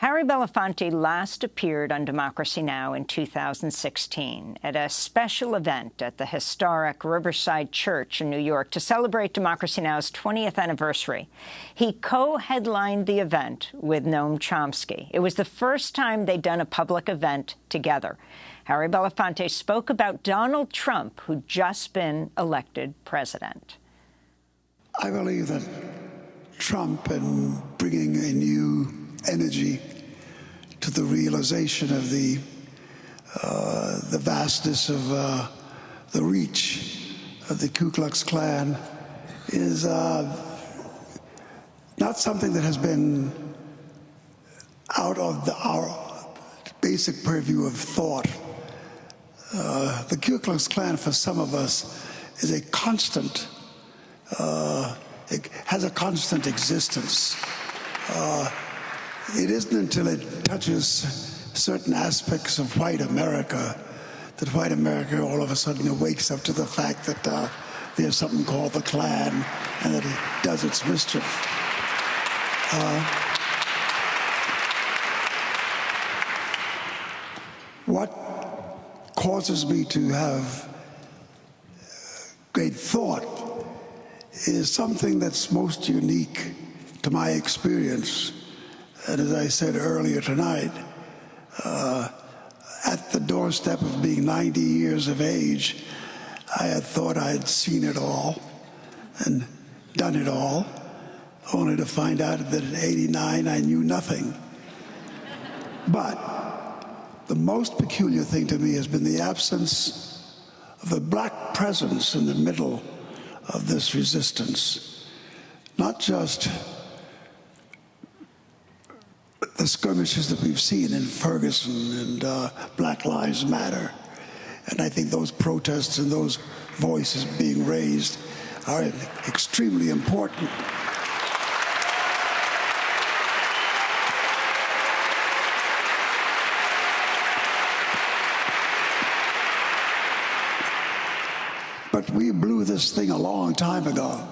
Harry Belafonte last appeared on Democracy Now! in 2016 at a special event at the historic Riverside Church in New York to celebrate Democracy Now!'s 20th anniversary. He co-headlined the event with Noam Chomsky. It was the first time they'd done a public event together. Harry Belafonte spoke about Donald Trump, who'd just been elected president. I believe that Trump and bringing a new energy the realization of the uh, the vastness of uh, the reach of the Ku Klux Klan is uh, not something that has been out of the, our basic purview of thought. Uh, the Ku Klux Klan, for some of us, is a constant, uh, it has a constant existence. Uh, it isn't until it touches certain aspects of white America that white America all of a sudden wakes up to the fact that uh, there's something called the Klan and that it does its mischief. Uh, what causes me to have great thought is something that's most unique to my experience and as I said earlier tonight, uh, at the doorstep of being 90 years of age, I had thought I had seen it all and done it all, only to find out that at 89 I knew nothing. But the most peculiar thing to me has been the absence of a black presence in the middle of this resistance. Not just the skirmishes that we've seen in Ferguson and uh, Black Lives Matter. And I think those protests and those voices being raised are extremely important. But we blew this thing a long time ago.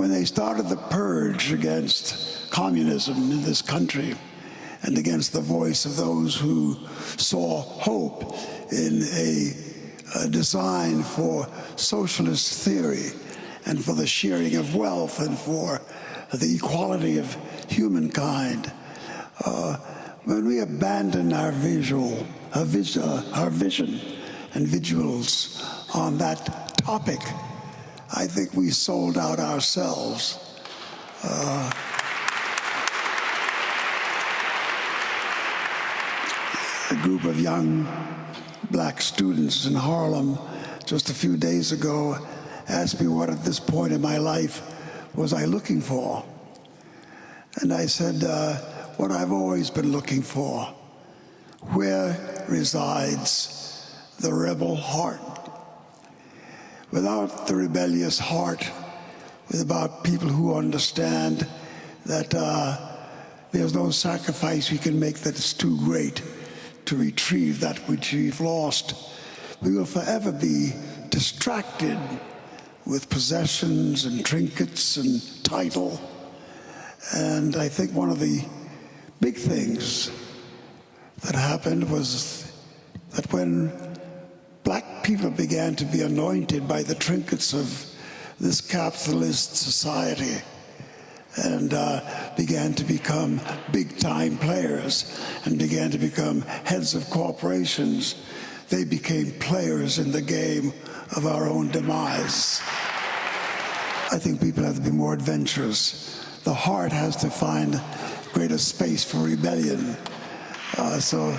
When they started the purge against communism in this country and against the voice of those who saw hope in a, a design for socialist theory and for the sharing of wealth and for the equality of humankind. Uh, when we abandon our visual, our, vis uh, our vision and visuals on that topic, I think we sold out ourselves. Uh, a group of young black students in Harlem just a few days ago asked me what at this point in my life was I looking for. And I said, uh, what I've always been looking for. Where resides the rebel heart? Without the rebellious heart, without people who understand that uh, there's no sacrifice we can make that is too great to retrieve that which we've lost. We will forever be distracted with possessions and trinkets and title. And I think one of the big things that happened was that when black people began to be anointed by the trinkets of this capitalist society, and uh, began to become big-time players and began to become heads of corporations. They became players in the game of our own demise. I think people have to be more adventurous. The heart has to find greater space for rebellion. Uh, so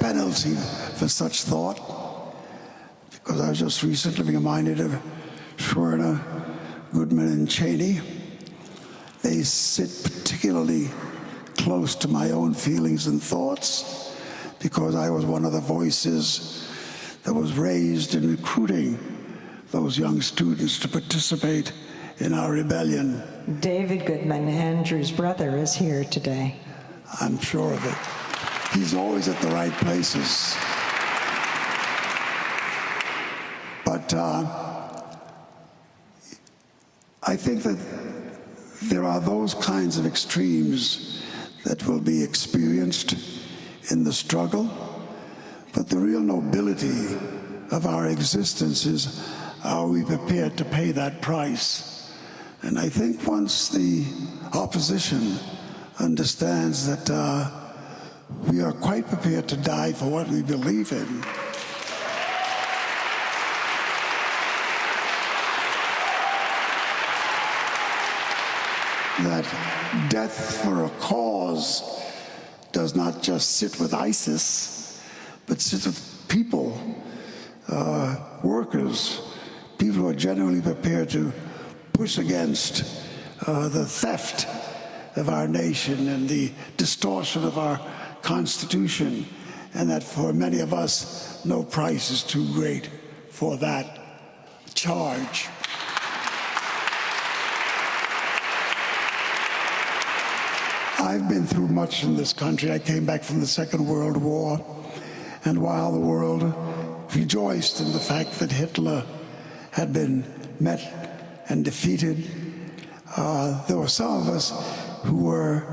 penalty for such thought. Because I was just recently reminded of Schwerner, Goodman, and Chaney. They sit particularly close to my own feelings and thoughts because I was one of the voices that was raised in recruiting those young students to participate in our rebellion. David Goodman, Andrew's brother, is here today. I'm sure of it. He's always at the right places. But uh, I think that there are those kinds of extremes that will be experienced in the struggle, but the real nobility of our existence is are we prepared to pay that price? And I think once the opposition understands that uh, we are quite prepared to die for what we believe in, that death for a cause does not just sit with ISIS, but sits with people, uh, workers, people who are genuinely prepared to push against uh, the theft of our nation and the distortion of our Constitution, and that for many of us, no price is too great for that charge. I've been through much in this country. I came back from the Second World War, and while the world rejoiced in the fact that Hitler had been met and defeated, uh, there were some of us who were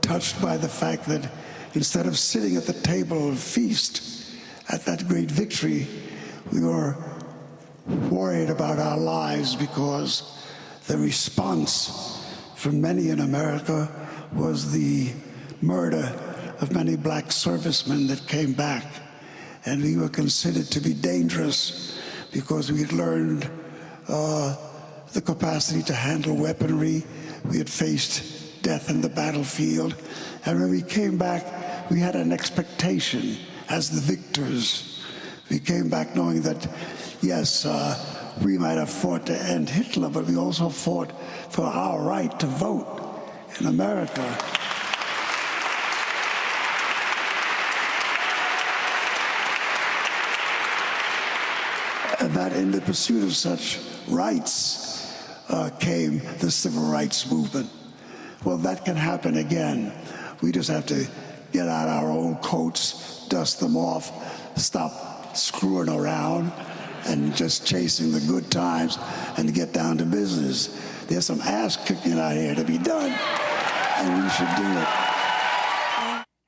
touched by the fact that instead of sitting at the table of feast at that great victory, we were worried about our lives because the response from many in America was the murder of many black servicemen that came back. And we were considered to be dangerous because we had learned uh, the capacity to handle weaponry. We had faced death in the battlefield. And when we came back, we had an expectation as the victors. We came back knowing that, yes, uh, we might have fought to end Hitler, but we also fought for our right to vote in America. And that in the pursuit of such rights uh, came the civil rights movement. Well, that can happen again. We just have to get out our old coats, dust them off, stop screwing around and just chasing the good times and get down to business. There's some ass kicking out here to be done, and we should do it.